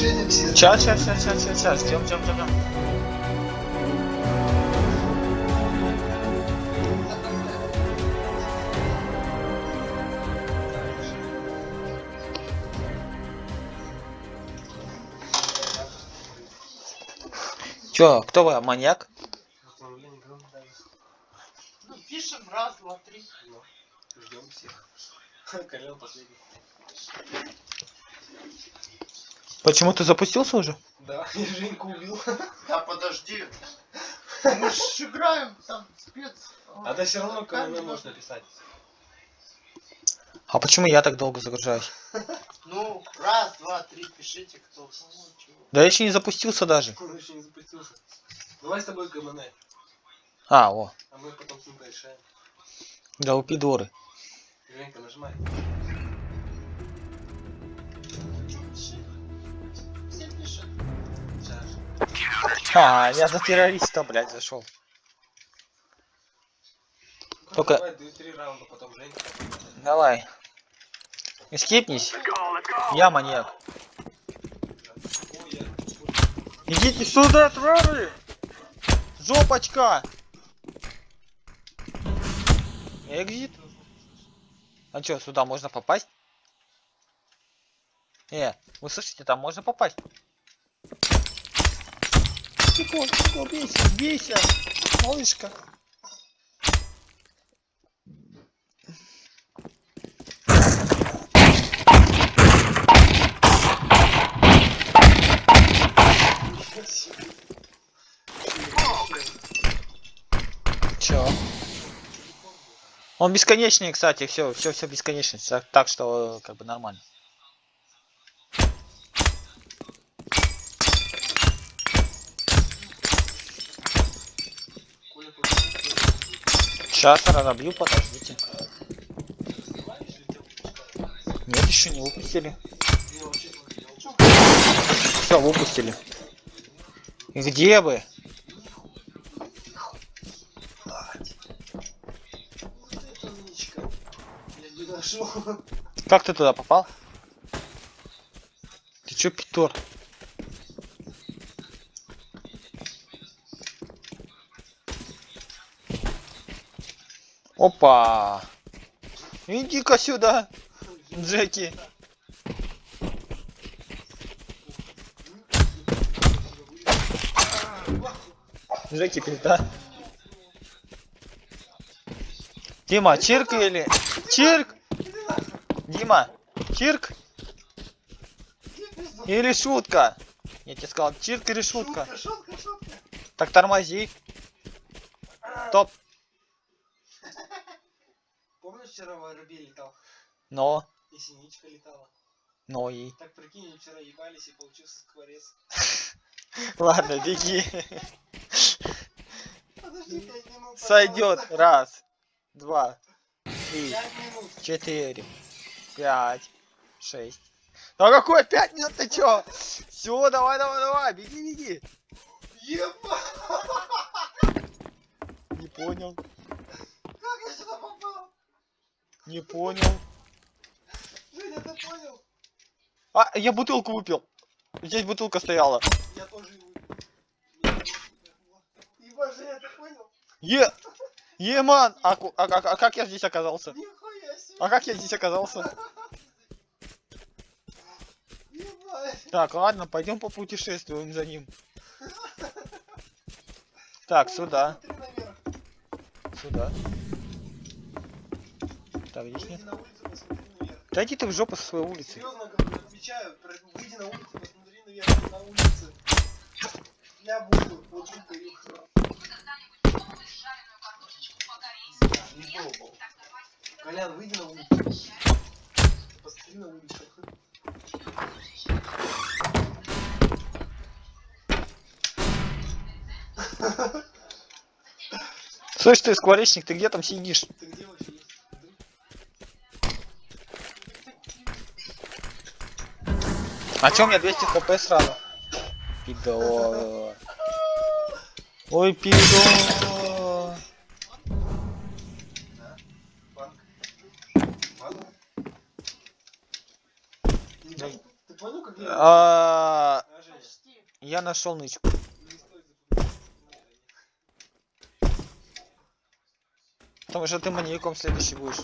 Сейчас, сейчас, сейчас, сейчас, сейчас, сейчас. Ждем, ждем, ждем. Чё, кто вы, маньяк? Ну, пишем раз, два, три. Ждем всех. Колян последний. Почему ты запустился уже? Да, я Женьку убил. Да подожди. Мы ж играем там спец. А да все равно КМВ можно писать. А почему я так долго загружаюсь? Ну, раз, два, три, пишите, кто. Да я еще не запустился даже. Он еще не запустился. Давай с тобой КМН, А, о, а мы потом с ним порешаем. да упидоры. Женька, нажимай. А, я за террориста, блядь, зашел. Только- Давай раунда, потом. Эскипнись. Я маньяк. Идите сюда, твари! Жопочка! Экзит? А чё, сюда можно попасть? Э, вы слышите, там можно попасть? Тихо, бейся, бейся, малышка. Чё? Он бесконечный, кстати, все, все, все бесконечность, так, что как бы нормально. Сейчас разобью, подождите. Нет, еще не выпустили. Все, выпустили. Где нашел. Как ты туда попал? Ты чё, Питор? Опа! Иди-ка сюда, Джеки. Джеки, пизда. Дима, чирк или... Чирк! Дима, чирк или шутка? Я тебе сказал, чирк или шутка. Шутка, шутка, шутка. Так тормози. Но, И синичка летала. но и. Так прикинь, вчера ебались и получился скворец. Ладно, беги. Сойдет. Раз, два, три, четыре, пять, шесть. Да какой пять минут ты чё? Все, давай, давай, давай, беги, беги. Еба! Не понял, Как я сюда попал? не понял. Ты понял? А, я бутылку выпил. Здесь бутылка стояла. Я тоже выпил. Еба, Женя, ты понял? Е, Еман, а, а, а- а как я здесь оказался? Нихуя себе. А как я здесь оказался? Ебать. Так, ладно, пойдем попутешествуем за ним. Так, сюда, сюда. Так, здесь нет. на улицу, посмотри наверх. Да иди ты в жопу со своей улицы. Серьезно говорю, отвечаю, про- выйди на улицу, посмотри наверх, на улице. Я буду, вот тут даю. Не пробовал. Колян, выйди на улицу. Посмотри на улицу. Слышь ты, скворечник, ты где там сидишь? Ты где вообще есть? А чё у меня 200 хп сразу? Пидор. Ой, пидор. Так. А. Я нашел нычку. Потому что ты маньяком следующий будешь.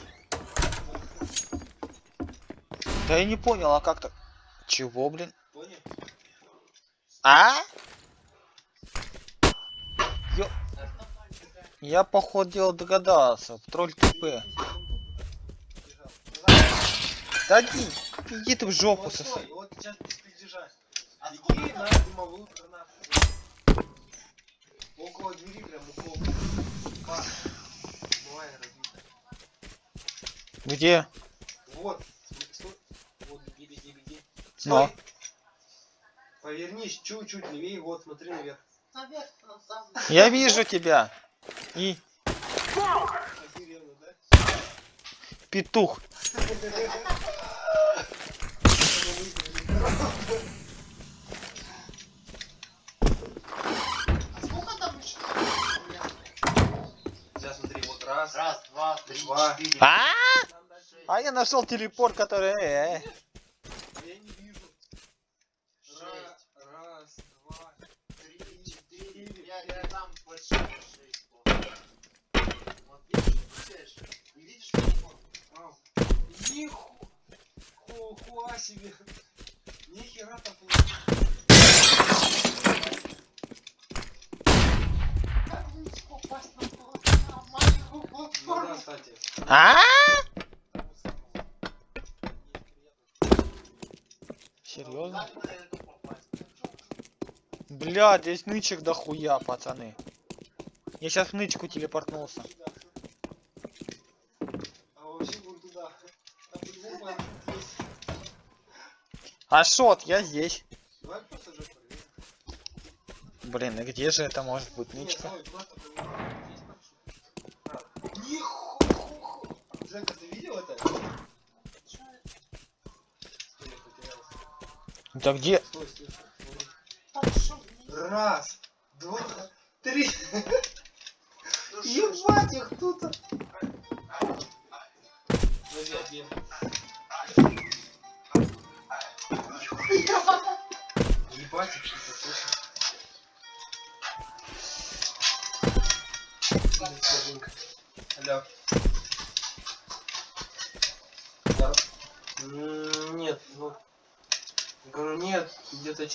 Да я не понял, а как то Чего, блин? Понял? А? Ё... Я походу дела догадался. Тролль ТП. Да иди, иди ты в жопу Вот стой, вот сейчас. А сколько на дымовую гранату. Около двери прям разбито. Где? Вот. Стой. Вот, беги, беги, беги. Но. Стой. Повернись чуть-чуть левее, вот, смотри наверх. Наверх, на самом Я вижу тебя. И Охеренно, да? петух. А сколько там еще? Сейчас смотри, вот раз. Раз, два, три, Два. А? А я нашел телепорт, который... э, э. Я не вижу. Ра- Шесть. Раз, два. Три, четыре, пять, и там больше шесть. Вот. Вот видишь, включаешь. Не видишь телефон? Вау. Ниху- Хуа себе. Нихера там. Как мне попасть на маленькую платформу? А? Серьезно? Бля, здесь нычек дохуя, пацаны. Я сейчас в нычку телепортнулся. А шот, я здесь. Блин, и где же это может быть нычка? Жека. Да где? Раз,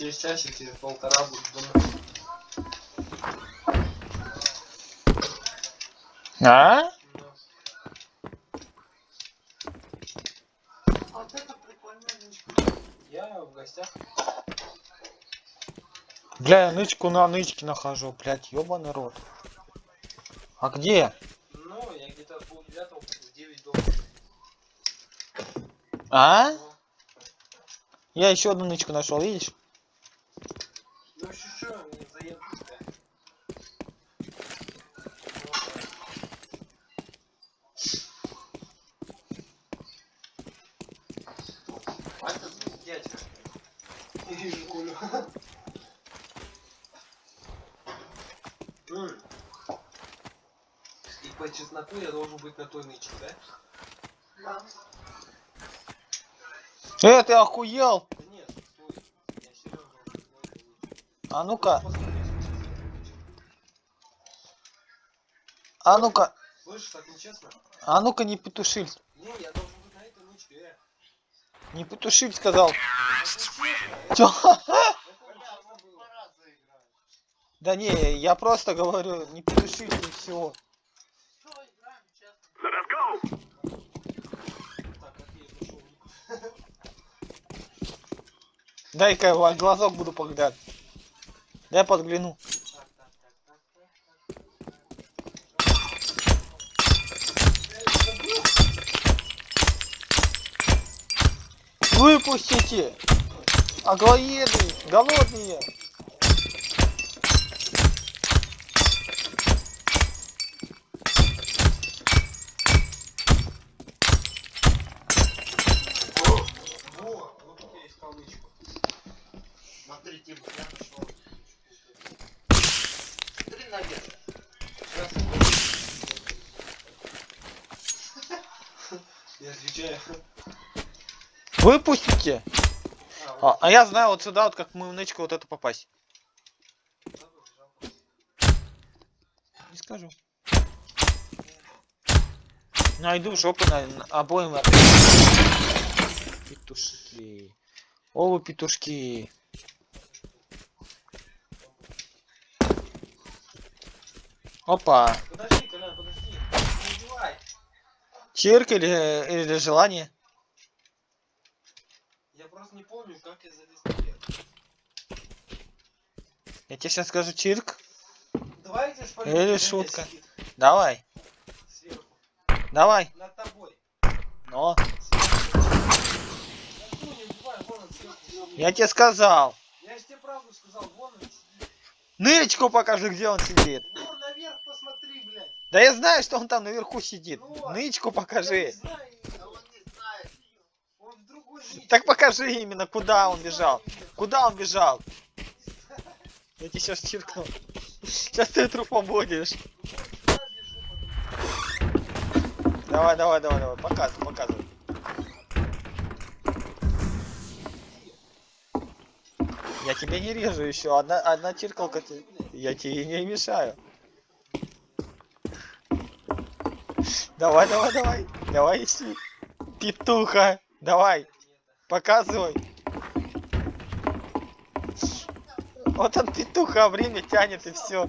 через часик, через полтора буду дома. А? Вот это прикольная нычка. Я в гостях. Бля, я нычку на нычке нахожу, блядь, ёбаный рот. А где? Ну, я где-то в полдевятого в девять дома. А? Ну, Я еще одну нычку нашел, видишь? Ну, еще что, не заеду тебя. Хватит звонить. Дядька. Не вижу Колю. М. И по чесноку я должен быть на той нычке, да? Да. Э, ты охуел? А ну-ка, а ну-ка, а ну-ка не петушиль. Не, я сказал. Чё? Да не, я просто говорю, не петушиль и все. Что играем, честно? Так, окей, нашел нику. Дай-ка глазок буду поглядать. Дай подгляну. Выпустите! Аглоеды! Голодные! Во, вот тут я искал нычку. Смотри, Тим, я нашел. Смотри наверх. Сейчас. Я отвечаю. Выпустите! А, А, я знаю вот сюда, вот как мы нычку вот эту попасть. Не скажу. Найду жопу на, на обоим. Петушки. О, вы петушки. Опа. Подожди, Колян, подожди. Не убивай. Чирк или, или желание? Не помню, как я залез наверх. Я тебе сейчас скажу чирк. Давай я тебе спалю. Или шутка. Давай, Сверху. давай. Над тобой. Но. Я тебе сказал. Я же тебе правду сказал, вон он сидит. Нырочку покажи, где он сидит. Вон наверх посмотри, блядь. Да я знаю, что он там наверху сидит. Ну, Нычку Я не покажи. знаю, Да он не знает ее. он в другой нить. Так покажи именно, куда он бежал. Куда он бежал? Я тебе сейчас чиркну. Сейчас ты трупом будешь. Давай, давай, давай, давай. Показывай, показывай. Я тебе не режу еще. Одна, одна чиркалка. Я тебе не мешаю. Давай, давай, давай. Давай, ищи. Петуха. Давай. Показывай. Вот он петуха, время тянет и все.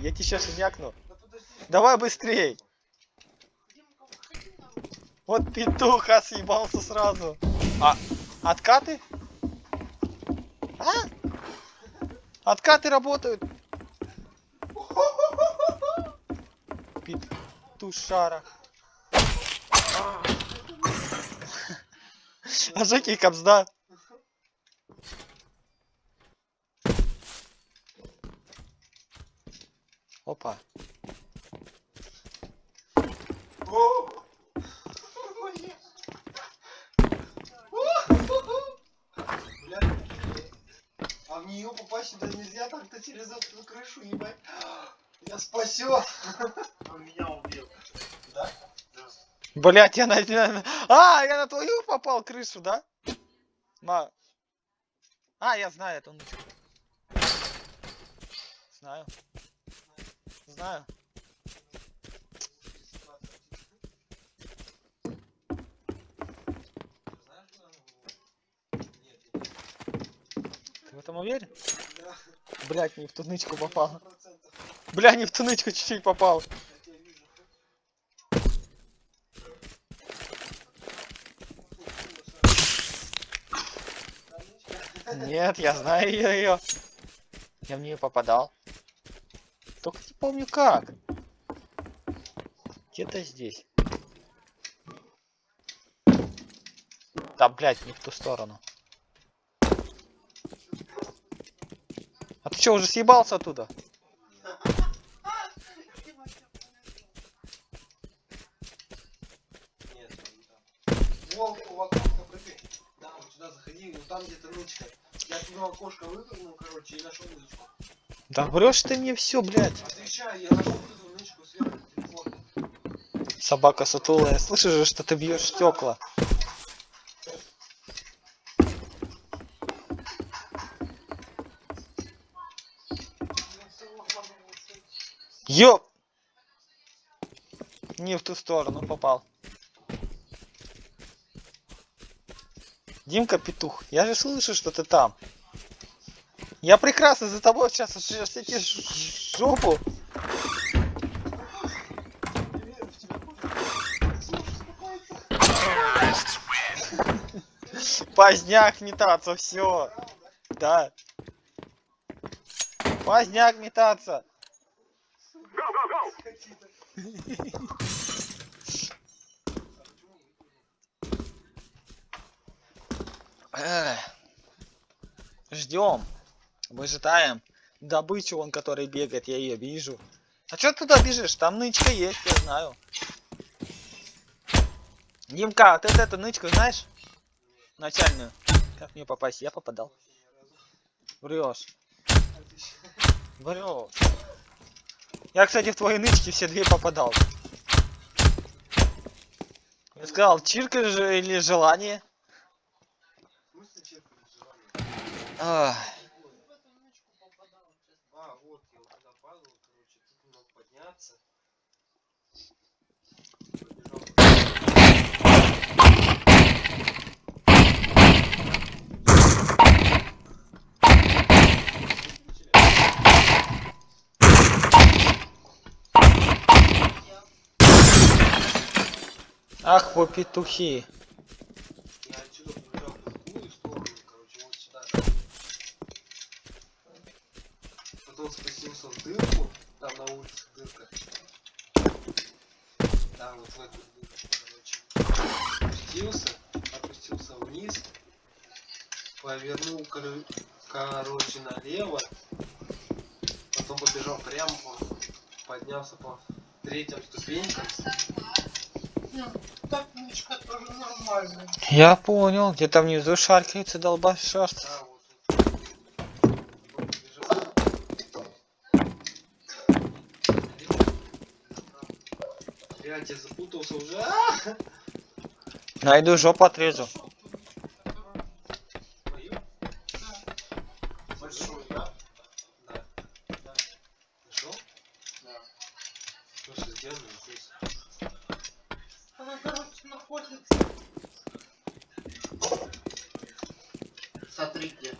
Я тебе сейчас мякну. Да подожди. Давай быстрей. Вот петуха съебался сразу. А, откаты? А? Откаты работают. Петушара. А Жеки капсда. Опа. О! Блядь, А в нее попасть сюда нельзя, так-то через эту крышу, ебать. Я спасет. Он меня убил. Да? Да. Блять, я на, на- А, я на твою попал крышу, да? Ма. А, я знаю эту нычку. Знаю. Знаю. Ты в этом уверен? Да, Блять, не в ту нычку попал. 100%. Бля, не в ту чуть-чуть попал. Я тебя вижу. Нет, я знаю ее. Я в нее попадал. Только не помню как. Где-то здесь. Да, блядь, не в ту сторону. А ты что, уже съебался оттуда? Окошко выпрыгнул, короче, и нашел нычку. Да врешь ты мне все, блядь. Отвечаю, я нашел нычку сверху телефона. Собака сутулая. Слышишь же, что ты бьешь стекла. Ёп! Не в ту сторону попал. Димка Петух, я же слышу, что ты там. Я прекрасно за тобой сейчас все жопу. Поздняк метаться, все. Да. Поздняк метаться. Ждем. Выжидаем. Добычу он, который бегает, я ее вижу. А что ты туда бежишь? Там нычка есть, я знаю. Димка, а ты эту нычку знаешь? Начальную. Как мне попасть? Я попадал. Врешь. Врешь. Я, кстати, в твои нычки все две попадал. Я сказал, чирка же или желание? Ах, В эту нычку попадал, честно. А, вот, я вот туда падал, короче, тут не мог подняться. Побежал. Я ах вы петухи. Я отсюда побежал в другую сторону, короче, вот сюда. Потом спустился в дырку, там на улице дырка. Да, вот в эту дырку, короче. Спустился, опустился вниз, повернул, коро- короче, налево, потом побежал прямо, поднялся по третьим ступенькам. Я понял, где-то внизу шаркается побежал. Блядь, я запутался уже. Найду жопу отрежу. Мою? Большой, да? Да. Да. Нашел? Да. Слушай, сделай здесь. Она, короче, находится. Смотри где.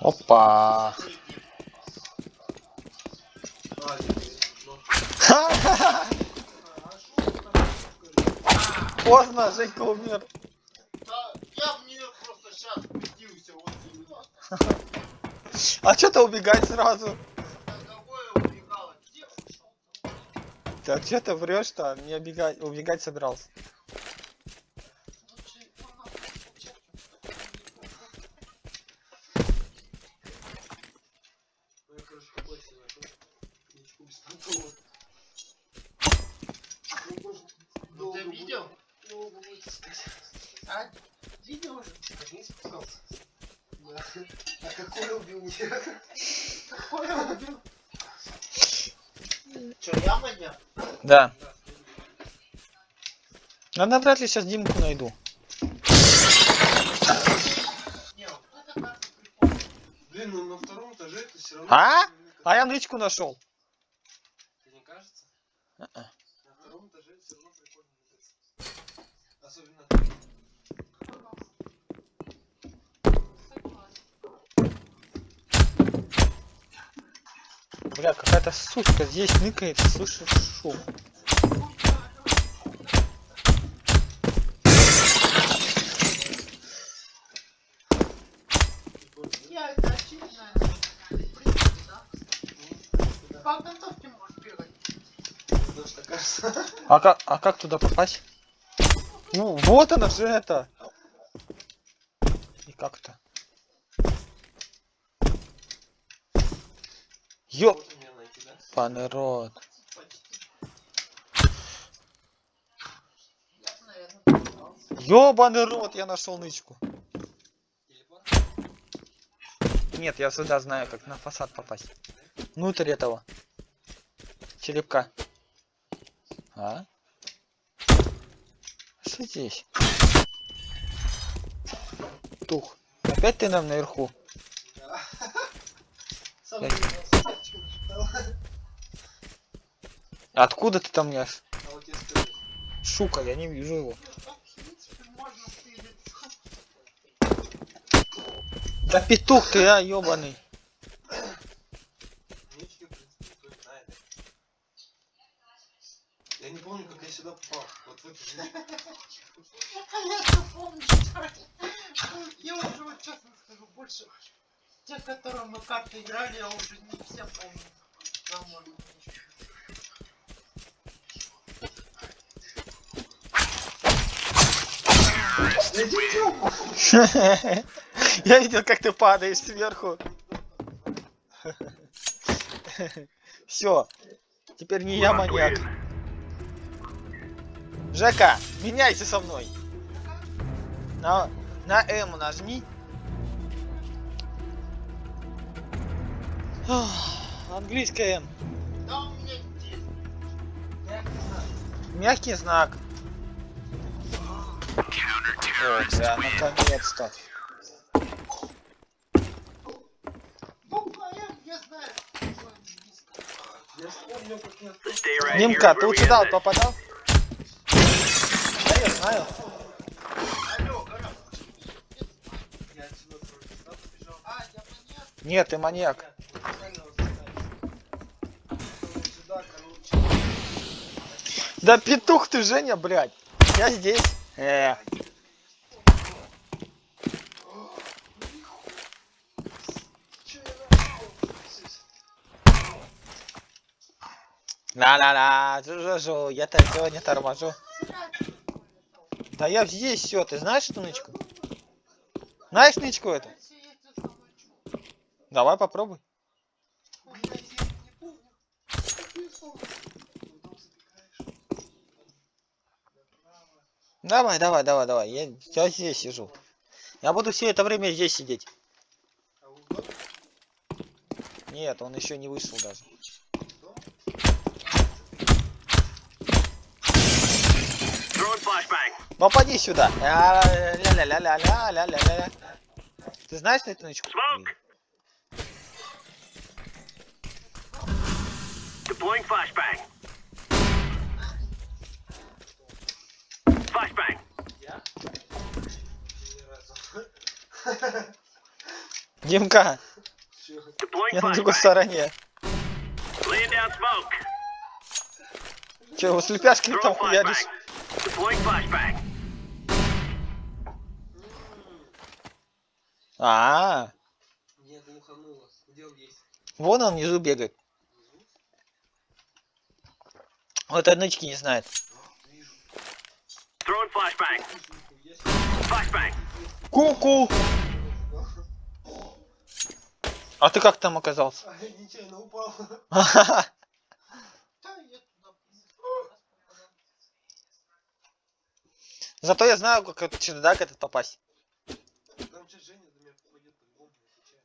Опа. Смотри где. А, теперь. Ну. Ха-ха-ха. А, что ты там говоришь? Женька умер. Да, я в нее просто сейчас спустился, вот. А что ты убегать сразу? Где? Да что ты врешь-то? Не убегать, убегать собирался. Лучше его нахуй получать. Ну, я, короче, какой себе нашел. Ничку беспонтово. Ну ты видел? Долго будет искать. А, видел уже? Как не спускался? Да. А какой убил меня? Какой он убил? Че, я маньяк? Да. Но навряд ли сейчас Димку найду. Ну. А? А я нычку нашел. Тебе не кажется? А-а. На втором этаже все равно прикольно двигаться. Особенно ты. Бля, сучка здесь ныкает, слышишь шум. Я это очередная. Прикольно, да? Да. По окантовке можешь бегать. Потому что кажется... А как, а как туда попасть? Ну, вот она же это. И как-то. Ёп, Да? народ. Ёбаный рот, я нашел нычку. Нет, я сюда знаю, как на фасад попасть. Внутрь этого. Черепка. А? Что здесь? Тух. Опять ты нам наверху? Да. Сам Я- не знал, собачку нашептал. Откуда ты там? А я скажу. Шука, я не вижу его. Так, в принципе, можно стелиться. Да петух ты, а, ёбаный. Нички, в принципе, никто не знает. Я не помню, как я сюда попал. Вот в эту же. А я-то помню, что я уже вот честно скажу, больше те, которые мы карты играли, я уже не все помню. Я видел, как ты падаешь сверху. Все. Теперь не я маньяк. Жека, меняйся со мной. На, на М нажми. Английская М. Да, у меня здесь. Мягкий знак. Stay right Нимка, ты next? попадал? Да, я знаю. Нет, ты маньяк. Да петух ты, Женя, блядь. Я здесь. Э, ла-ла-ла, жу-жу-жу, я-то сегодня торможу. Да я здесь все, ты знаешь эту нычку? Знаешь нычку эту? Я. Давай попробуй. Давай, давай, давай, давай. Я, я здесь сижу. Я буду все это время здесь сидеть. Нет, он еще не вышел даже. Flashbang. Попади сюда. Ля-ля-ля-ля-ля-ля-ля-ля. Ты знаешь? Smoke. Deploying flashbang. Flashbang. Димка, я на другой стороне. Че, у слепяшки там Throwing хуяришь? Deploying flashbang. А, Нет, глухануло. Где он есть? вон он внизу бегает. Внизу? Вот этой нычки не знает. А. Ку-ку. А ты как там оказался? А я нечаянно упал. Да, я туда попадал. Зато я знаю, как этот чердак этот попасть. Там сейчас Женя за меня попадет по-любому, не отвечаю.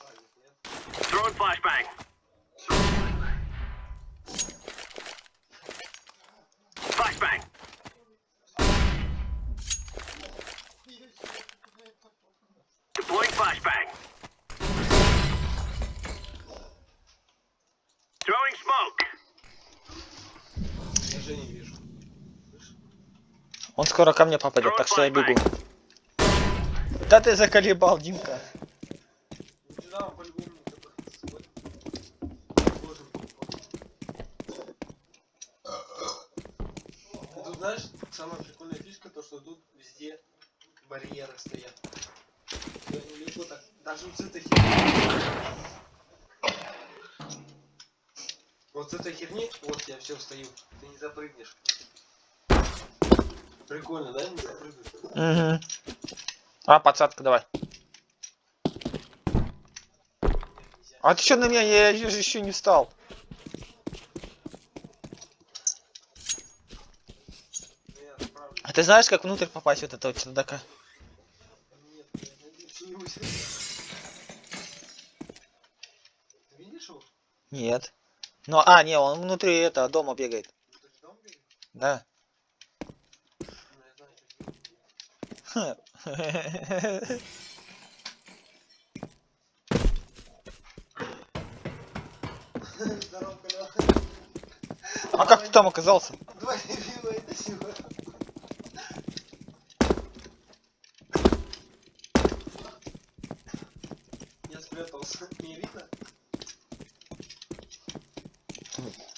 А, нет, нет. Throwing flashbang. Flashbang. Я себе куда это попал. Deploying flashbang. Throwing smoke. Я Женю вижу. Он скоро ко мне попадет, так что я бегу. Да ты заколебал, Димка. Ну сюда он по-любому не запахнется с собой. Должен был попасть. И Тут знаешь, самая прикольная фишка, то что тут везде барьеры стоят. Я легко так, даже вот с этой херни. Вот с этой херни, вот я все встаю, ты не запрыгнешь. Прикольно, да, не запрыгнешь? Угу. А, подсадка, давай. А ты что на меня? Я же еще не встал. Ну, я справлюсь. А ты знаешь, как внутрь попасть вот этого чердака? Нет. Ты. Ну, а, не, он внутри этого дома бегает. Да. А как ты там оказался? Давай, видно это сила. Я спрятался. Не видно?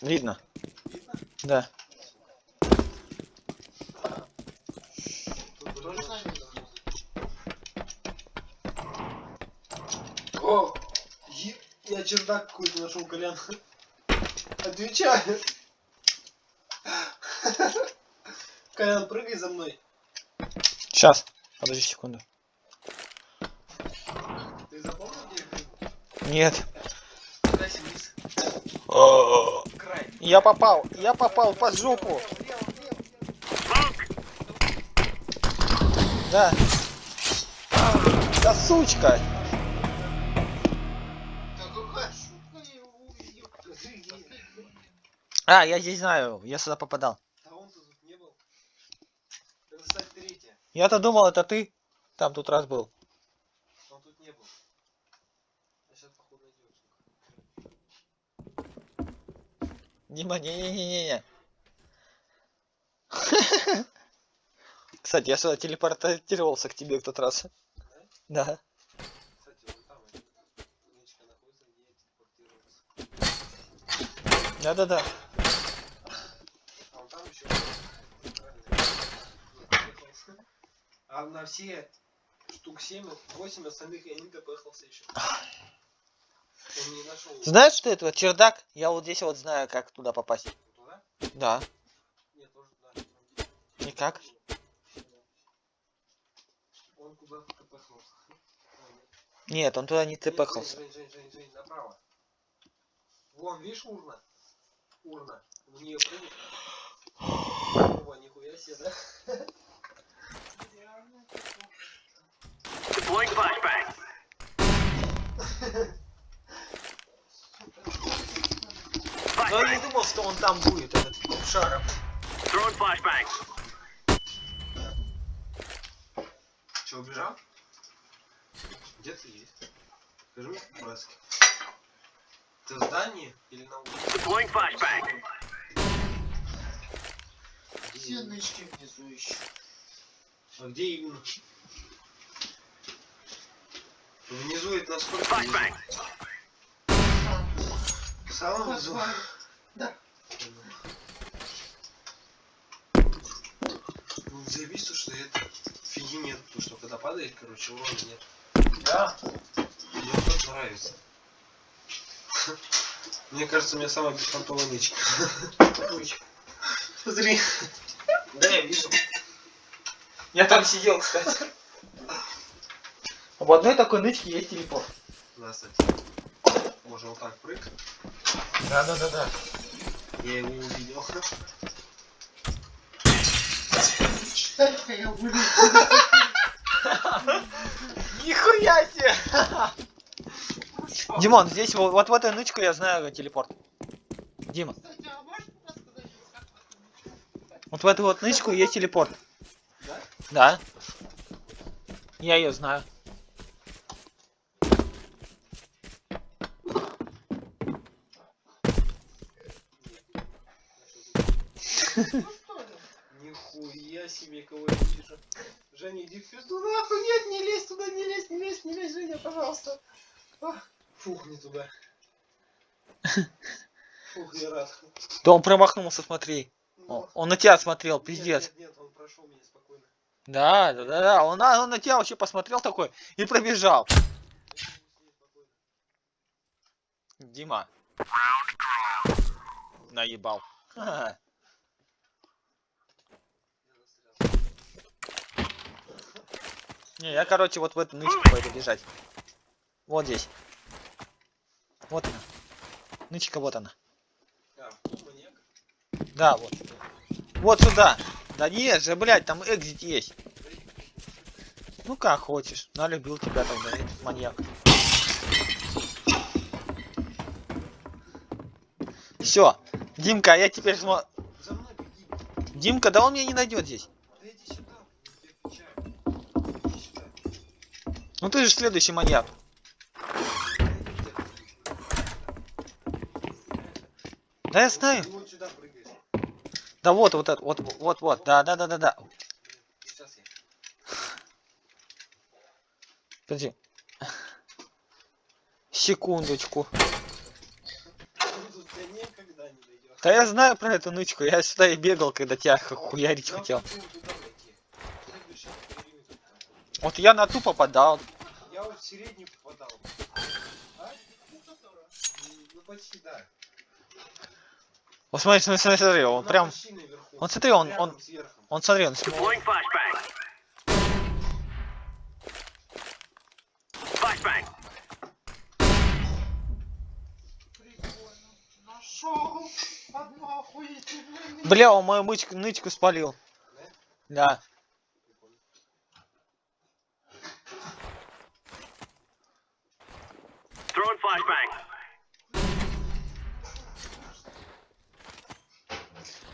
Видно. Видно? Да. Тут тоже видно. О! е- Я чердак какой-то нашел, Колян. Отвечаю. Колян, прыгай за мной. Сейчас. Подожди секунду. Ты запомнил, где я прыгну? Нет. Я попал. Я попал под жопу. Да. Да сучка. А, я здесь знаю. Я сюда попадал. Я-то думал, это ты там тут раз был. Он тут не был. А сейчас походу найдет. Дима, не-не-не-не. Кстати, я сюда телепортировался к тебе в тот раз. Да. Да-да-да. А на все штук 7, 8 остальных я не допехался еще. Он не нашел. Знаешь, что это? Чердак? Я вот здесь вот знаю, как туда попасть. Туда? Да. Нет, тоже туда. Никак. Он куда-то допехался. Нет, он туда не Нет, тпхался. Жень, Жень, Жень, Жень, направо. Вон, видишь урна? Урна. В нее прыгнуть. О, нихуя себе, да? Deploying flashbang. Но я не думал, что он там будет, этот шаром. Че, убежал? Где ты есть? Скажи мне по-братски. Ты в здании или на улице? Deploying flashbang. Где Все нычки внизу еще. А где именно? Внизу это насколько? внизу? В самом внизу? Да. Ну, заебись, то, что это фиги нет, то, что когда падает, короче, урона нет. Да. Мне вот нравится. Мне кажется, у меня самая беспонтовая нычка. Смотри. Да, я вижу. Я там сидел, кстати. В одной такой нычке есть телепорт. Да, кстати. Можно вот так прыг. Да-да-да-да. Я его увидел. Нихуя себе! Димон, здесь вот, вот в этой нычку я знаю телепорт. Дима, вот в эту вот нычку есть телепорт. Да? Да. Я ее знаю. Ну что ли? Нихуя себе, кого я вижу. Женя, иди в пизду нахуй, нет, не лезь туда, не лезь, не лезь, не лезь, Женя, пожалуйста. Ах, Фух, не туда. Фух, я рад. Да он промахнулся, смотри. Ну, Он на тебя смотрел, пиздец. Нет, нет, он прошел меня спокойно. Да, да, да, да. Он, на- он на тебя вообще посмотрел такой и пробежал. Дима. Наебал. Ха-ха. Я Не, я, короче, вот в эту нычку пойду бежать. Вот здесь. Вот она. Нычка, вот она. Да, вот. Вот сюда. Да нет же, блядь, там экзит есть. Ну как хочешь. Налюбил тебя тогда, этот маньяк. Все. Димка, я теперь смотрю. Димка, да он меня не найдет здесь. Да иди сюда, я тебе отвечаю. Иди сюда. Ну ты же следующий маньяк. Да я знаю. Да вот, вот вот, вот, вот, да, да, да, да, да. Подожди. Секундочку. Да я знаю про эту нычку, я сюда и бегал, когда тебя хуярить хотел. хочу туда дойти. Следующий по периметру там. Вот я на ту попадал. Я вот в среднюю попадал. А? Ну, почти да. Вот смотри, смотри, смотри, смотри, он Она прям, он смотри, он, он, он смотри, он. Бля, он мою мычку, нычку спалил. Да? Да.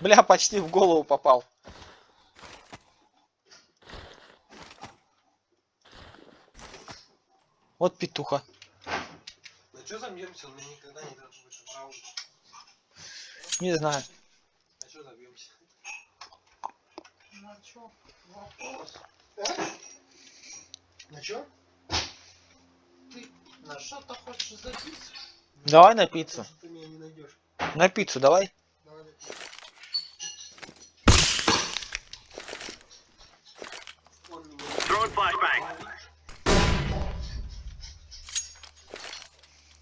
Бля, почти в голову попал. Вот петуха. Да что за мьемся? Он никогда не должен быть правда. Не знаю. А что забьемся? На чё? Вопрос. А? На чё? Ты на что ты хочешь записать? Давай на пиццу. Ты меня не найдешь. На пиццу давай. Давай на пиццу. Throwing flashbang.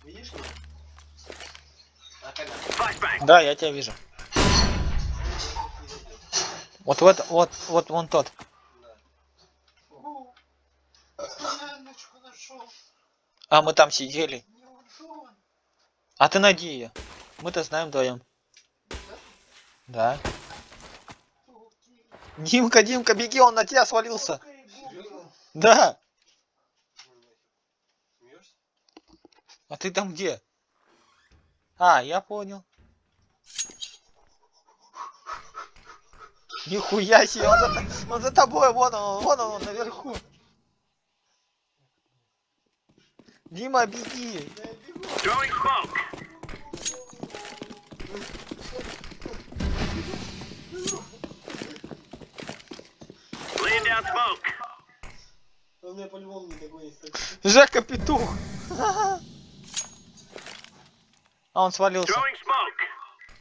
Видишь меня? Да, я тебя вижу. Вот в это, вот, вот вон тот. А мы там сидели. А ты найди ее. Мы-то знаем вдвоем. Да. Димка, Димка, беги, он на тебя свалился. Да. А ты там где? А, я понял. Нихуя себе, он за, он за тобой, вон он, вон он, наверху. Дима, беги. Throwing smoke. Он меня по-любому не догонит. так. Жека петух. А он свалился.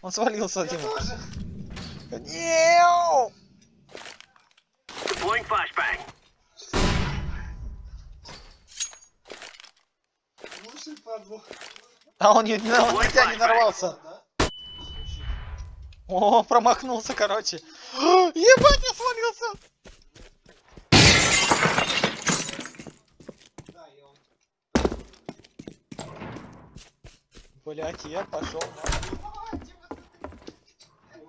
Он свалился, Дима. Неу! А он не, на, он на тебя не нарвался. О, промахнулся, короче. Ебать, я свалился. Да, я он. Блять, я пошел. На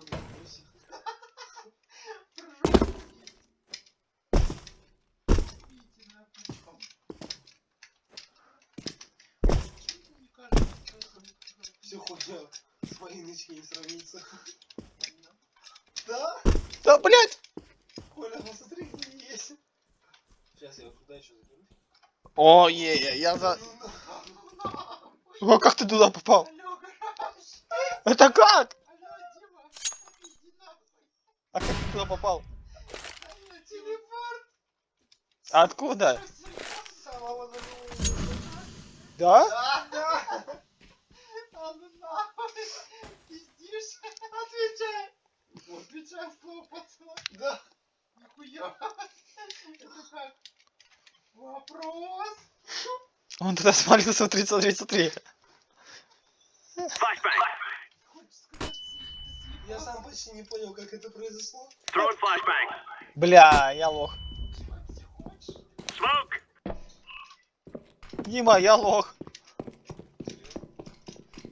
Все хуйня. С Мариночкой не сравнится. Да? Да, блять. Коля, ну смотри, где есть. Сейчас я туда еще заберу. О, е, е, я за... О, как ты туда попал? Это как? А как ты туда попал? Откуда? Да? Да, ну? Отвечай! Отвечай слово пацана! Да. Нихуя! Это как? Вопрос? Он туда свалился, смотри, смотри, смотри. Flashbang. Хочешь сказать, ты Я сам почти не понял, как это произошло. Бля, я лох. Дима, я лох.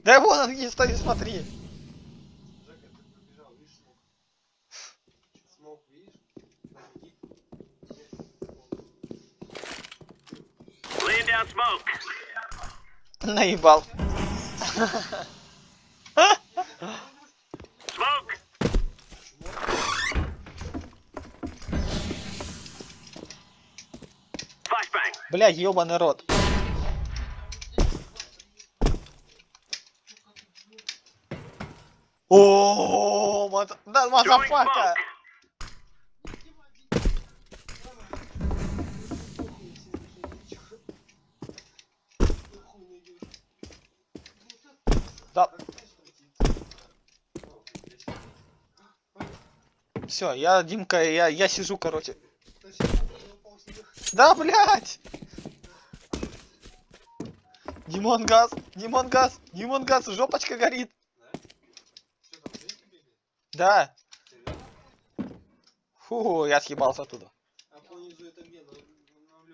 Да вон он где стоит, смотри. Жека, ты пробежал, видишь, смог. Смог, видишь? Находи. Laying down smoke. Наебал. Smoke. Flashbang. Бля, ебаный рот. О, да, мазафака. Да, все, я, Димка, я, я сижу, короче. Да, блядь! Димон газ, Димон жопочка горит. Да. Фу, я съебался оттуда.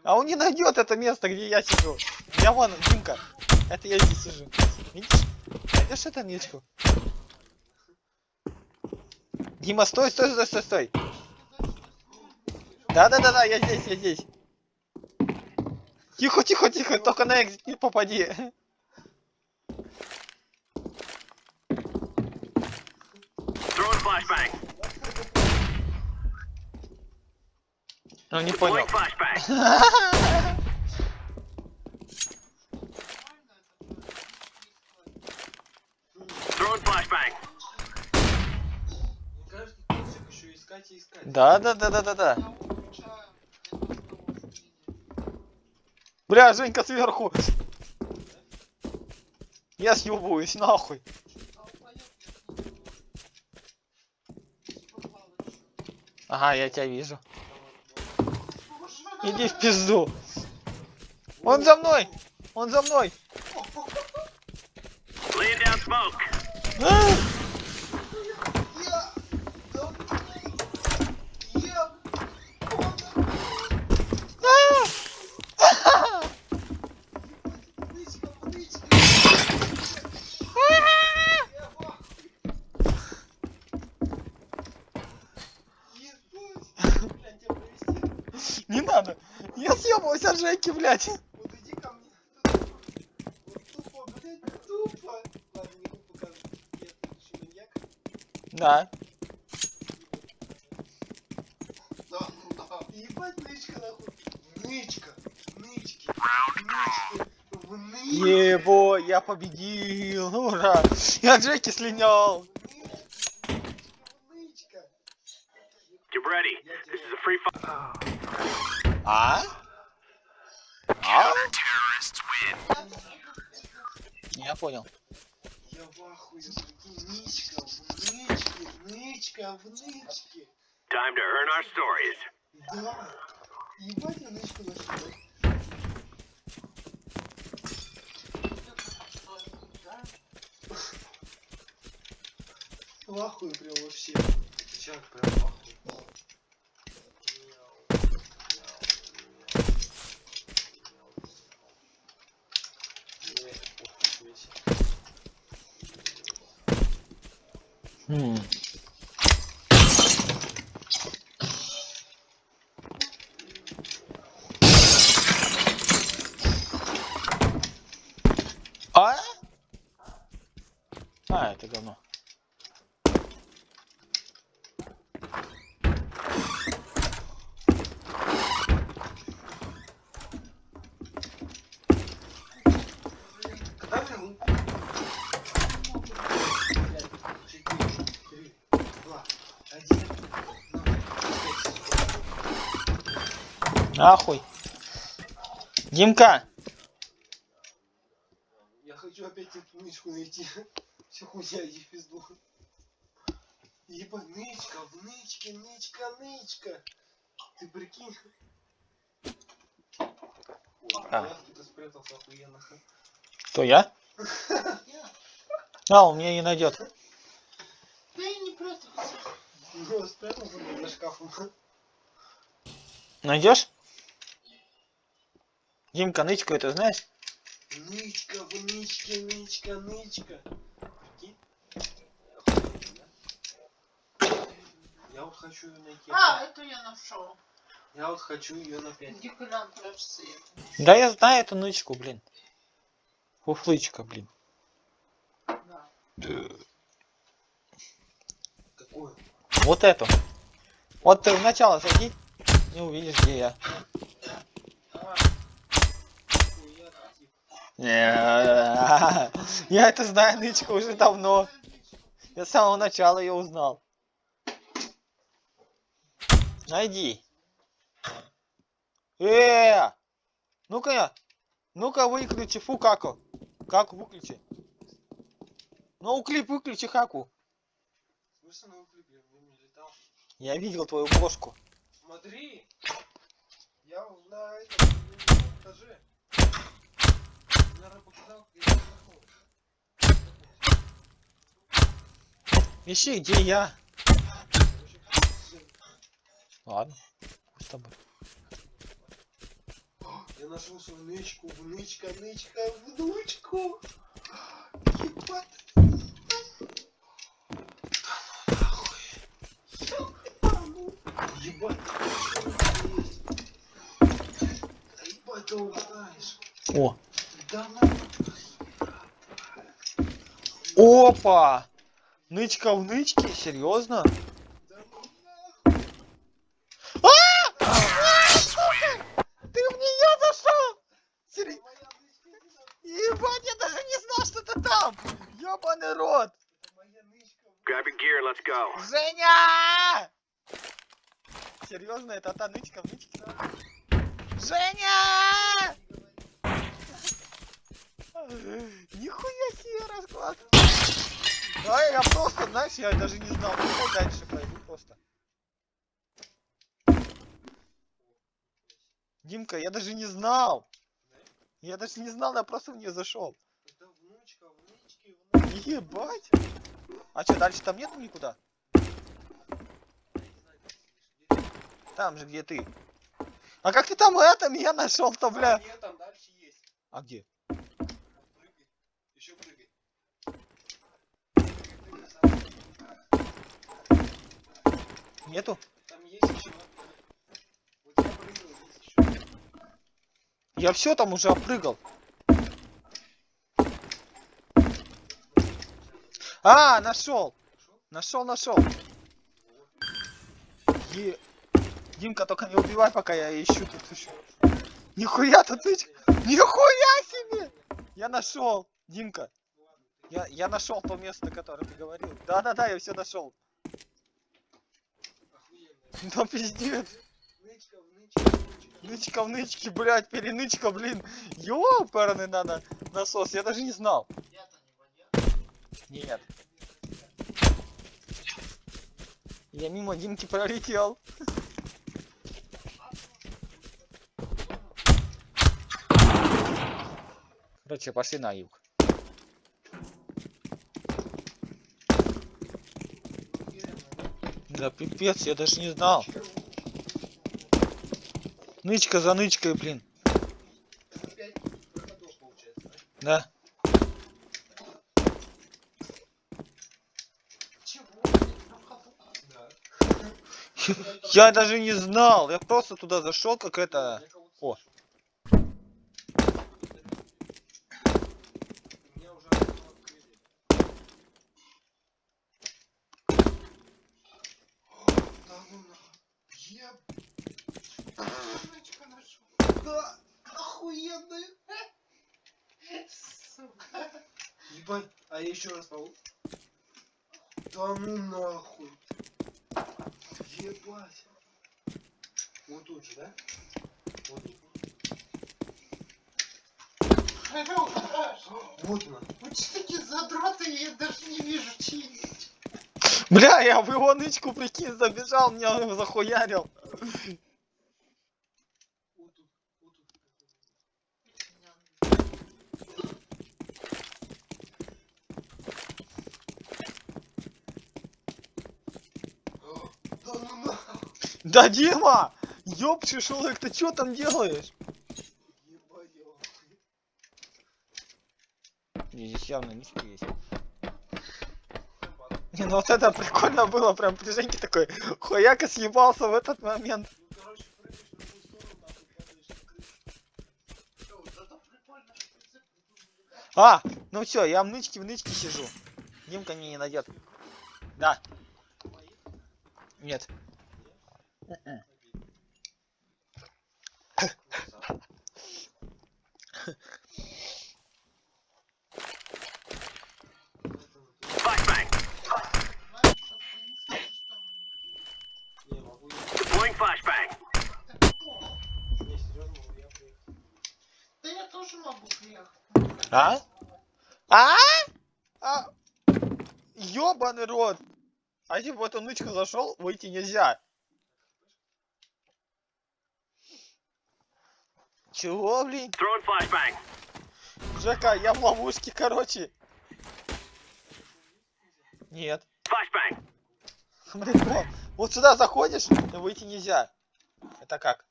А он не найдет это место, где я сижу. Я вон, Димка, это я здесь сижу. Видишь? Найдешь это ничку? Дима, стой, стой, стой, стой, стой. Да, да, да, да, я здесь, я здесь. Тихо, тихо, тихо, только на экзит не попади. Ну не понял. Да, да, да, да, да, да. Бля, Женька сверху. Я съебываюсь, нахуй. Ага, я тебя вижу. Иди в пизду. Он за мной! Он за мной! Laying down smoke. А! Я... Да... Я... А! Нычка, нычка. Я в ахуе. Ебать. Блядь, тебя провести. Не надо! Я съебываюсь от Женьки, блядь! Вот иди ко мне. Вот тупо, блядь, тупо. Ладно, не буду показывать. Я следующий маньяк. Да. Да, да. Ебать, нычка нахуй. Нычка. Нычки. Нычки. Ебо, я победил! Ура! Я от Женьки слинял! Нычки. Понял. Я в ахуе, нычка, в нычке, нычка, в нычке. Time to earn our stories. Да. Ебать, я нычку нашел. В ахуе прям вообще. Чак прям нахуй. Не, успокойся. М. А? А, это говно. Когда вы... Четыре, три, два, один. Нахуй. Димка! Я хочу опять эту нычку найти. Все хуйня, иди в пизду. Еба, нычка, в нычке, нычка, нычка. Ты прикинь. Ой, А. я тут спрятался охуенно. Кто я? Я. А, он меня не найдет. Да и не прятался. Ну, спрятался за шкафом. Найдешь? Димка, нычку это знаешь? Нычка, в нычке, нычка, нычка. Прикинь? Я вот хочу ее найти. А, это я нашел. Я вот хочу ее на 5. Где Колян прячется? я Да я знаю эту нычку, блин. Фуфлычка, блин. Да. Какую? Вот эту. Вот ты в начало зайди, не увидишь, где я. Я это знаю, нычка, уже давно. Я с самого начала ее узнал. Найди. Э! Ну-ка, ну-ка выключи, фу, каку. Каку выключи. Ну, клип выключи, хаку. Клипе, я видел твою бошку. Смотри! Я на этом этаже. Наверное, показал, как я захожу. Ищи, где я. Ладно, с тобой. Я нашел свою нычку, внычка, нычка, внучку. Ебать. Ебать, ты есть. Да ебать, ты узнаешь. О, ну. Опа! Нычка в нычке? Серьезно? Нахуй. Ты в нее зашел? Нахуй. Ебать, я даже не знал, что ты там! Ёбаный рот! Женя! Серьезно, это та нычка в нычке? Женя! Нихуя себе расклад. Да, я просто, знаешь, я даже не знал. Давай дальше пойду просто. Димка, я даже не знал. Я даже не знал, я просто в нее зашел. Ебать. А что, дальше там нету никуда? Там же, где ты. А как ты там это меня нашел-то, бля? А, нет, там дальше есть. А где? Вот прыгай. Еще прыгай. Прыгай, прыгай, сам. Нету? Там есть еще. Вот я прыгал, есть еще. Я все там уже опрыгал. А, нашел. Нашел, нашел. Е... Димка, только не убивай, пока я ищу тут еще. Нихуя тут нычка. Нихуя себе! Я нашел, Димка. Я, я нашел то место, которое ты говорил. Да-да-да, я все нашел. Да пиздец. Нычка, в нычке, блядь, перенычка, блин. Ёпарный надо насос, я даже не знал. Нет. Я мимо Димки пролетел. Короче, пошли на юг. Да пипец, я даже не знал. Нычка за нычкой, блин. Да? Я даже не знал. Я просто туда зашел, как это. О. слышу. Меня уже окно открыли. Да ну нахуй. Еб... Нычка нашел. Да, охуенная. Сука. Ебать, а я еще раз могу? Да ну нахуй. Ебать. Вот тут же, да? Вот тут. Алло, гараж. Вот она. Вы что такие задроты, я даже не вижу чьи. Бля, я в его нычку, прикинь, забежал, меня захуярил. Да Дима! Ёб шишелок, ты чё там делаешь? Здесь явно нычка есть. Не, ну вот это прикольно было, прям при Женьке такой хуяка съебался в этот момент. А, ну все, я в нычке в нычке сижу. Димка не найдет. Да, нет. М-м. Flashbang. Знаешь, что ты не скажешь, что мы не Не, могу я. Deploying flashbang. Так, о, Не, серьезно, могу я приехать. Да я тоже могу приехать. А? А? А? Ёбаный рот. А если в эту нычку зашел, выйти нельзя. Чего, блин? Throwing flashbang. Жека, я в ловушке, короче. Нет. Смотри, вот, сюда заходишь, и выйти нельзя. Это как?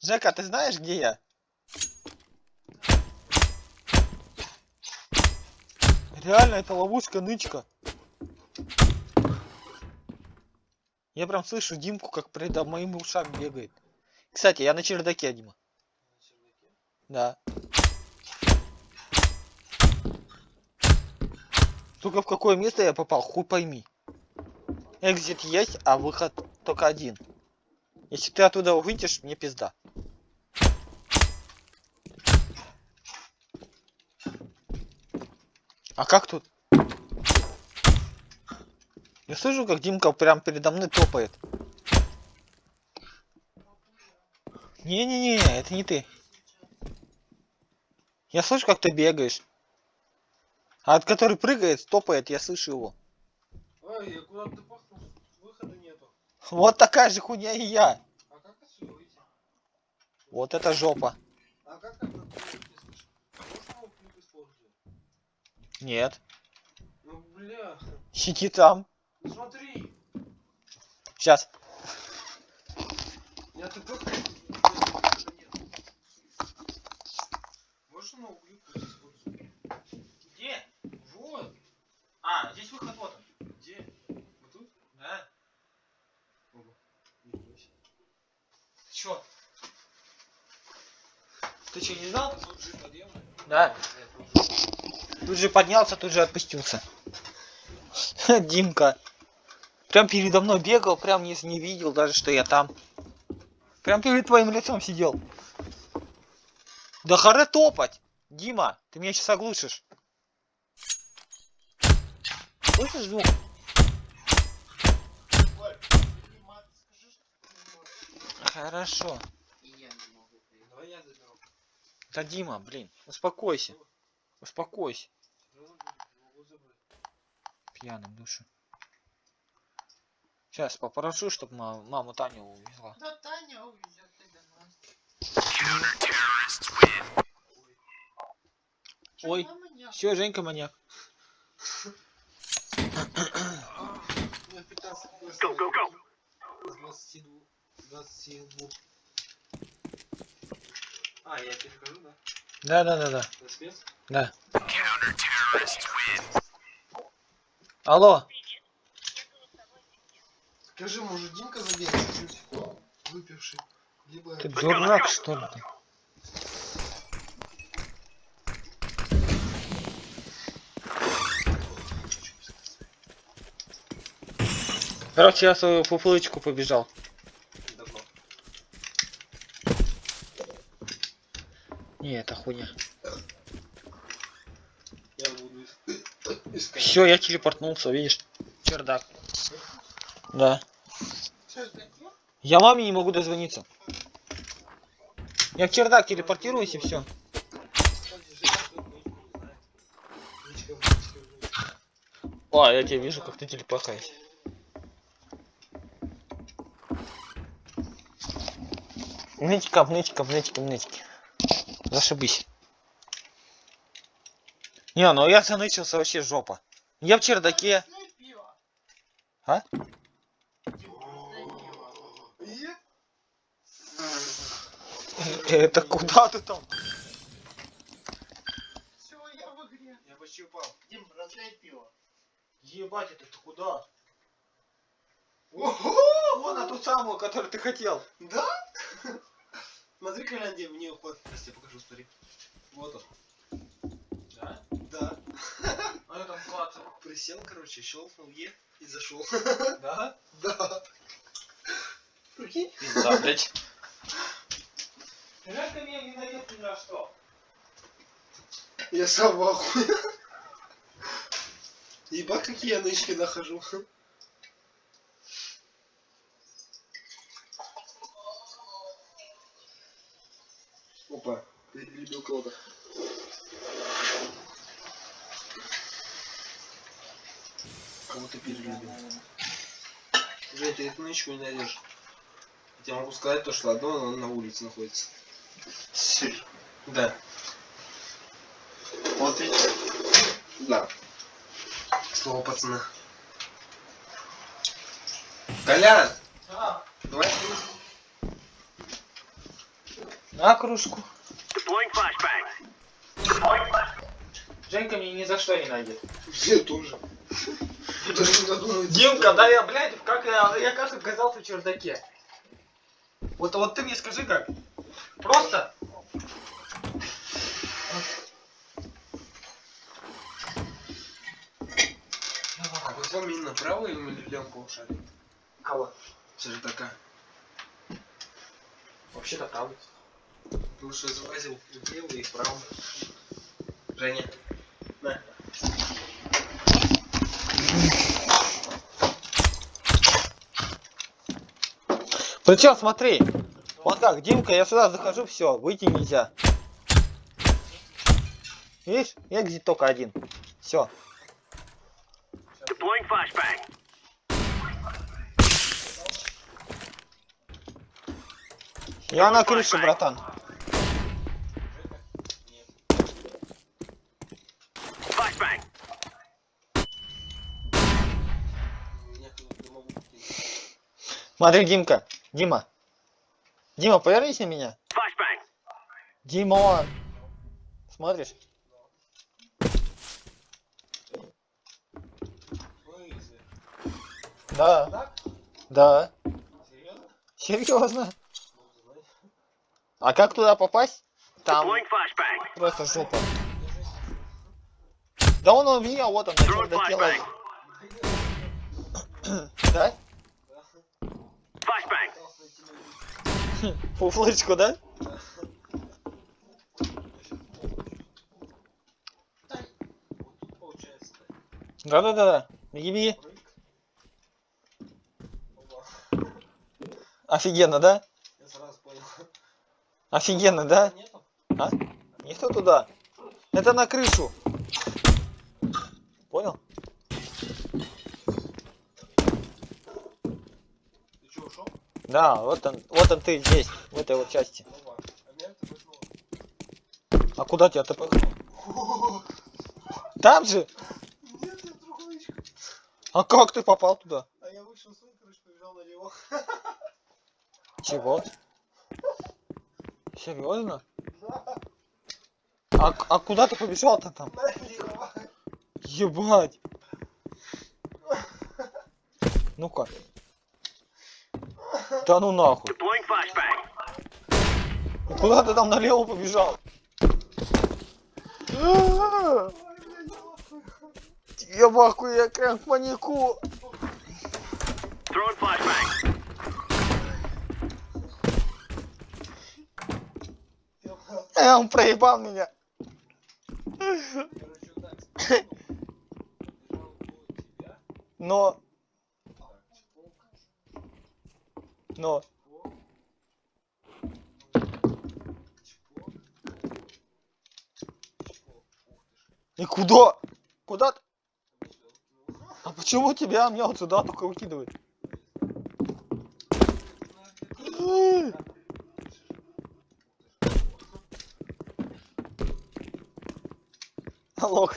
Жека, ты знаешь, где я? Реально, это ловушка нычка. Я прям слышу Димку, как перед моим ушам бегает. Кстати, я на чердаке, Дима. На чердаке? Да. Только в какое место я попал, хуй пойми. Экзит есть, а выход только один. Если ты оттуда выйдешь, мне пизда. А как тут? Я слышу, как Димка прям передо мной топает. Не-не-не, это не ты. Я слышу, как ты бегаешь. А от который прыгает, топает, я слышу его. Ой, я куда-то пахнул, выхода нету. Вот такая же хуйня и я. А как отсюда выйти? Вот это жопа. А как это не слышно? Можно его клип использовать? Нет. Ну бля, Сиди там. смотри. Сейчас. Я тупо Можешь клипку использовать? Где? Вот. А, здесь выход вот он. Где? Вот тут? Да. Оба. Себе. Чё? Ты что, не знал? Тут же подъемный? Да. Тут же поднялся, тут же отпустился. Димка. Прям передо мной бегал, прям не, не видел даже, что я там. Прям перед твоим лицом сидел. Да харе топать! Дима, ты меня сейчас оглушишь. Слышишь звук? Хорошо. Да Дима, блин, успокойся. Успокойся. Забрать. Пьяным душу. Сейчас попрошу, чтобы маму Таню увезла. Да Таня увезет тебя нас. Ой. Все, Женька маньяк. У меня 15 Go, go, go. С 22. 22. А, я перехожу, да? Да, да, да, да. Да. Алло. Скажи, может Димка забегал чуть выпивший? Либо... Ты дурак, что ли? Короче, я свою фуфлычку побежал. Давно. Не, это хуйня. Я буду ис- искать. Все, я телепортнулся, видишь? Чердак. Да. Я маме не могу дозвониться. Я в чердак телепортируюсь и все. О, я тебя вижу, как ты телепахаешься. Нычка, нычка, нычка, нычки. Зашибись. Не, ну я занычился вообще жопа. Я в чердаке. А? Это куда ты там? Всё, я в игре. Я почти упал. Дим, разлей пиво. Ебать, это ты куда? Ого! Вон на ту самую, которую ты хотел. Да? Смотри, Коляндия, мне уход. Сейчас тебе покажу, смотри. Вот он. Да? Да. А я там клацал. Присел, короче, щелкнул Е и зашел. Да? Да. Прикинь? Пизда, блядь. Жаль, ты меня не найдет ни на что. Я сам в ахуе. Ебать, какие я нычки нахожу. Перелюбил кого-то. Кого ты перелюбил? Жень, ты эту нычку не найдешь. Я тебе могу сказать то, что одно оно на улице находится. Да. Вот и Да. Слово пацана. Колян, А, давай на кружку. Deploying flashbang. Женька меня ни за что не найдет. Я тоже. Димка, да я, блядь, как я, я как оказался в чердаке. Вот, вот ты мне скажи как. Просто. А вам именно направо или левым полушарим? Кого? Чердака. Вообще-то правда. Ты уже изобразил левый и правый. Женя, на. Причем смотри, вот так, Димка, я сюда захожу, все, выйти нельзя. Видишь, экзит только один. Все. Я на крыше, братан. Смотри, Димка. Дима. Дима, повернись на меня. Димон. Смотришь? Да. Так? Да. Серьезно? А как туда попасть? Там просто жопа. Да он у меня, вот он, Throwing доделать. Да? Flashbang. Пытался найти людей. Фу, флешку, да? Да-да-да-да. Опа. Офигенно, да? Офигенно, да? Нету? А? Никто туда. Это на крышу. Понял? Ты что, ушел? Да, вот он, вот он ты здесь, в этой вот части. А куда тебя ты Там же? Нет, я ячку. А как ты попал туда? А я вышел с крыши, побежал на него. Чего? Серьезно? Да, А, а куда ты побежал-то там? налево. Ебать. Ну-ка. Да ну нахуй. Куда ты там налево побежал? Я в ахуе, я в панику. Э, он проебал меня. Но, Так, чпок, но. чпок. Чпок. Чпок. Ух ты ж. И куда? Куда. А почему тебя меня вот сюда только выкидывает? Лох.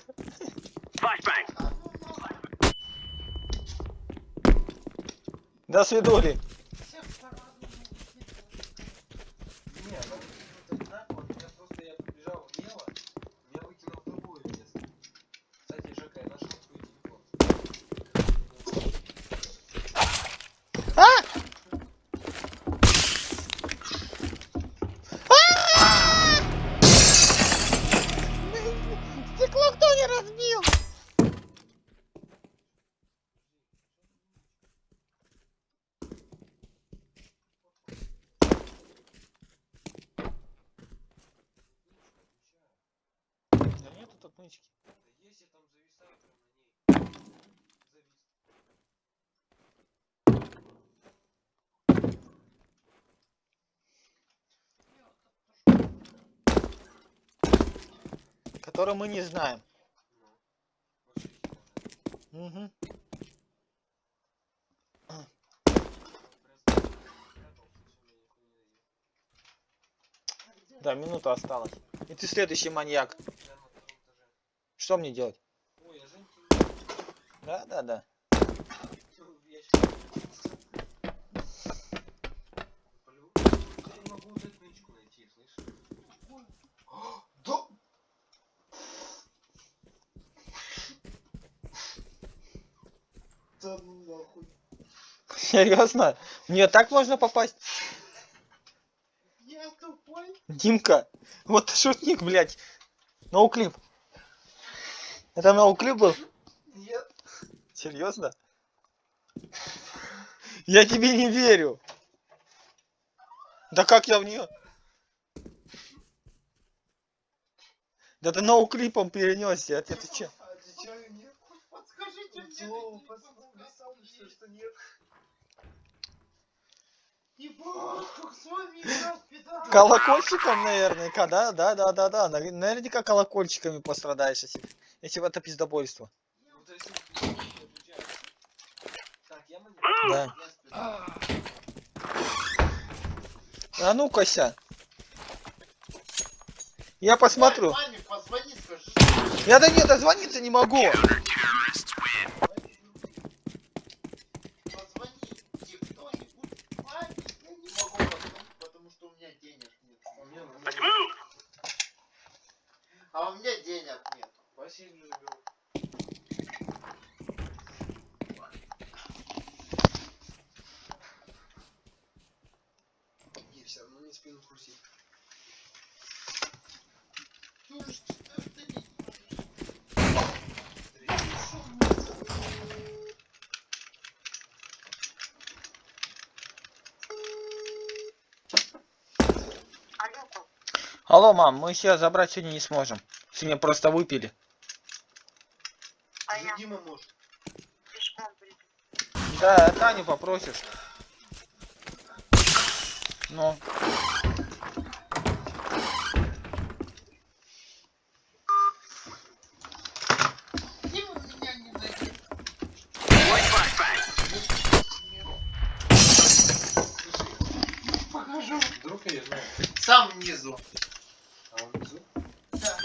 До свидули. Всех по-разному Не, она выкинула так вот, я просто я побежал влево, меня выкинул в другое место. Кстати, Жека, я нашел твой телефон. Стекло кто не разбил? Да нету тут нычки. Да есть, я там зависаю прям на ней. Завис. Который мы не знаем. Угу. Да, минута осталась. И ты следующий маньяк. Что мне делать? Ой, Да, да, да. кинул в ящик. Полю. Я не могу вот эту нычку найти, слышишь? Да! Ну нахуй. Серьезно? Мне так можно попасть? Я тупой. Димка, вот ты шутник, блядь. Ноуклип. Это ноуклип был? Нет. Серьезно? Я тебе не верю. Да как я в нее? Да ты ноуклипом перенесся, а ты, ты че? Нет? Что, что нет? Колокольчиком, наверняка, да? Да, да, да, да. Навер- Наверняка колокольчиками пострадаешь, если, если это пиздобольство. Да. А ну-ка, ся. Я посмотрю. Я до нее дозвониться не могу. Позвоните кто-нибудь маме. Я не могу позвонить, потому что у меня денег нет. У меня Let's монет. move! А у меня денег нет. Василий заберу. И все равно не спину хрустит. Чушь, что ж ты не Три. Алло, мам, мы себя забрать сегодня не сможем. Сегодня просто выпили. А я Дима может. Да, Таню попросишь. Ну. Дима меня не найдет. White flashbang! Покажу. Вдруг я знаю. Сам внизу. А он внизу? Да.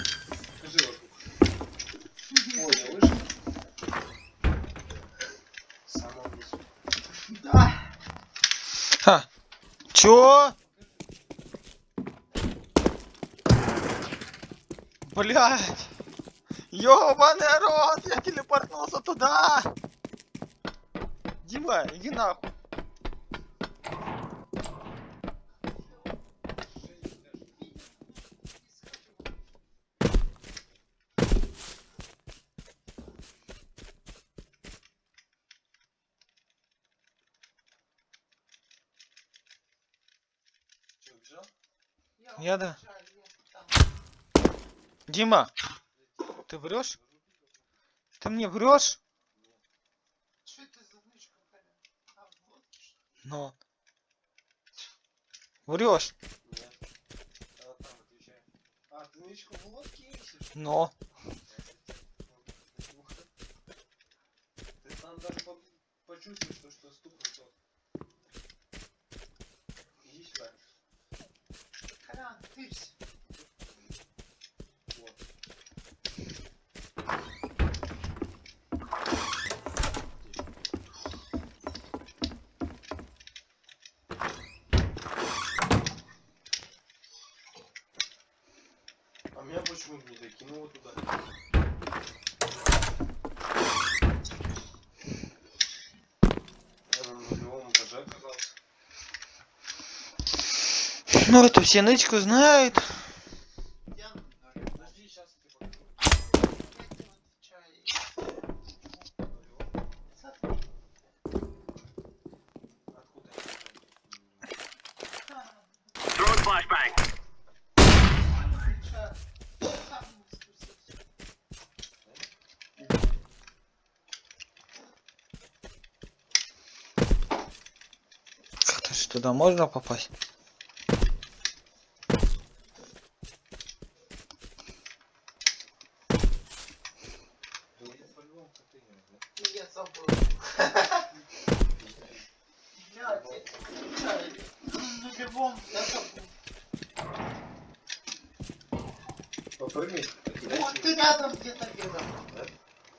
Скажи вокруг. Ой, я вышел. Сама внизу. Да. Ха. Чё? Блять. Ёбаный рот, я телепортнулся туда. Дима, иди нахуй. Я да. Дима, ты врешь? Ты мне врешь? Что. Ну. Врешь. Нет. А там отвечай. А, ты нычку в лодке ищешь? Но. Ты там даже по- почувствуешь, что, что стукнет тот. Иди сюда. Колян, тырься. Вот. А меня почему не докинуло туда? Ну это все нычку знают. Я на нуле. Подожди, сейчас я тебе покажу. Я не отвечаю. На нулевом. Смотри. Откуда я знаю? А, Throwing flashbang! не отвечаю. Сам не спустился. Как-то ж туда можно попасть? Да я по-любому контейнер, да? И я забыл. Блядь, я не отвечаю. На нулевом я забыл. Попрыгай. Вот ты рядом где-то бегал. Да?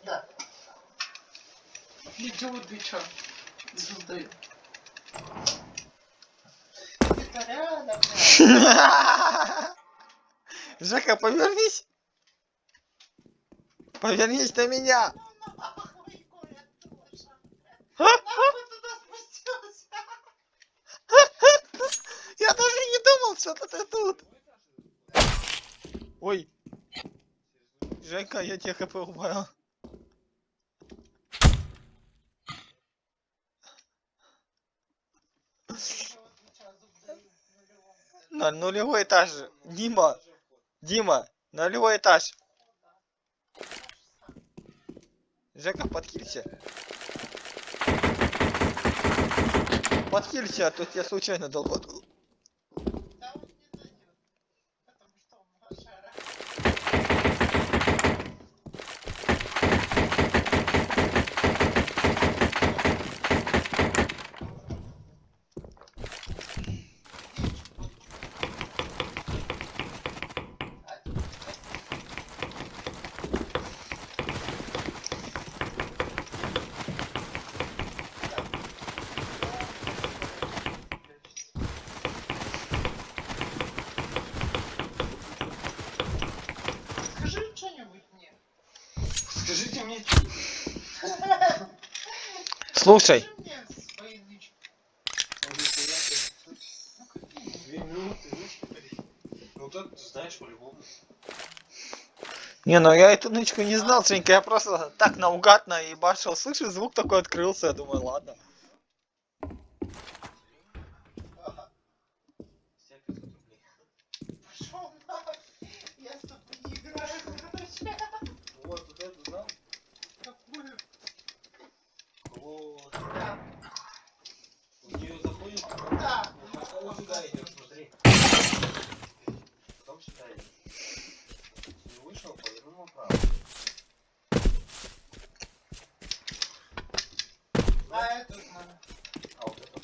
Да. Ничего отвечаю. Не создаю. Где-то рядом. блядь. Жека, повернись. Повернись на меня. Я даже не думал, что ты тут. Ой. Жека, я тебе хп убавил. На нулевой этаж. Дима, Дима, нулевой этаж. Жека, подкинься. подхилься, а то тебя случайно долбанул. Да он не дойдет. Потому что он лошара. Скажи что-нибудь мне. Скажите мне, Слушай, Скажи мне свои нычки. Ну какие? Две минуты, нычки говорить. Ну вот это ты знаешь по-любому. не, ну я эту нычку не знал, Женька, я просто так наугад наебашил. Слышу, звук такой открылся, я думаю, ладно. С тебя 500 рублей. Пошел нахуй. Я с тобой не играю, короче. Вот, вот это знал? Какую? Вот. Да. В нее заходит, Да. ну, потом вот сюда идет, смотри. Потом сюда идет. Не вышел, повернул направо. А это знаю. А вот это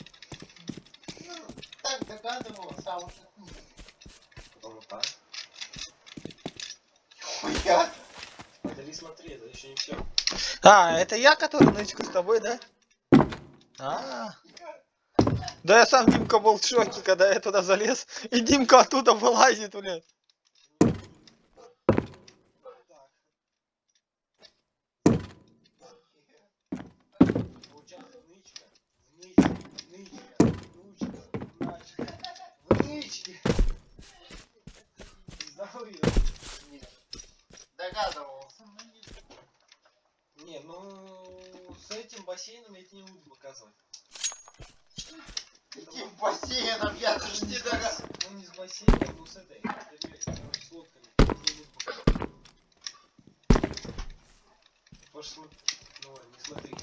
Ну, так догадывался, а уже нет. потом вот так. Хуя. Подали смотри, это еще не все. А, это я, который нычку с тобой, да? А. Да я сам Димка был в шоке, когда я туда залез, и Димка оттуда вылазит, блядь. Получается нычка, нычка, нычка, нучка, начка, в нычке. Знал ее? Нет. Догадывался, но не Не, ну с этим бассейном я тебе не буду показывать. Каким бассейном, я даже не догадывался. Ну не с бассейном, но с этой. С лодками. Смотри. Ну ладно, не смотри.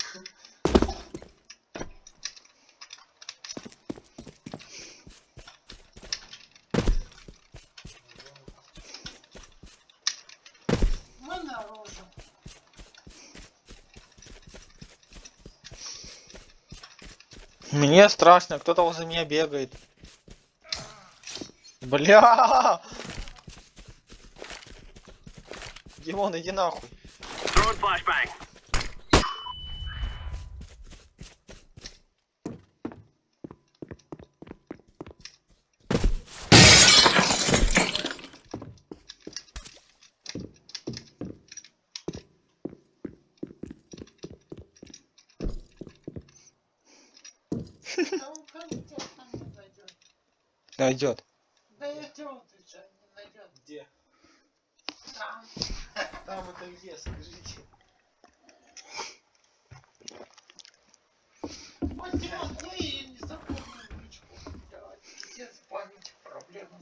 Мне страшно, кто-то возле меня бегает. Бля! Димон, иди нахуй. Throwing flashbang. Да он контент там не найдет. Дойдет. Дойдет уже, не найдет. Где? Там. Там это где, скажите. Вот Димон, ну и не запомнил ничего. Блядь, пиздец, память проблема.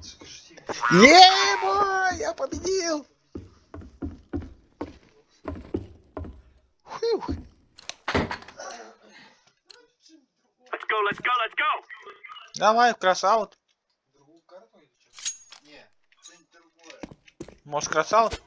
Скажите. Еба! Я победил! Фух. Let's go, let's go, let's go. Давай, красаут. Другую карту или что? Не, что-нибудь другое. Может, красаут?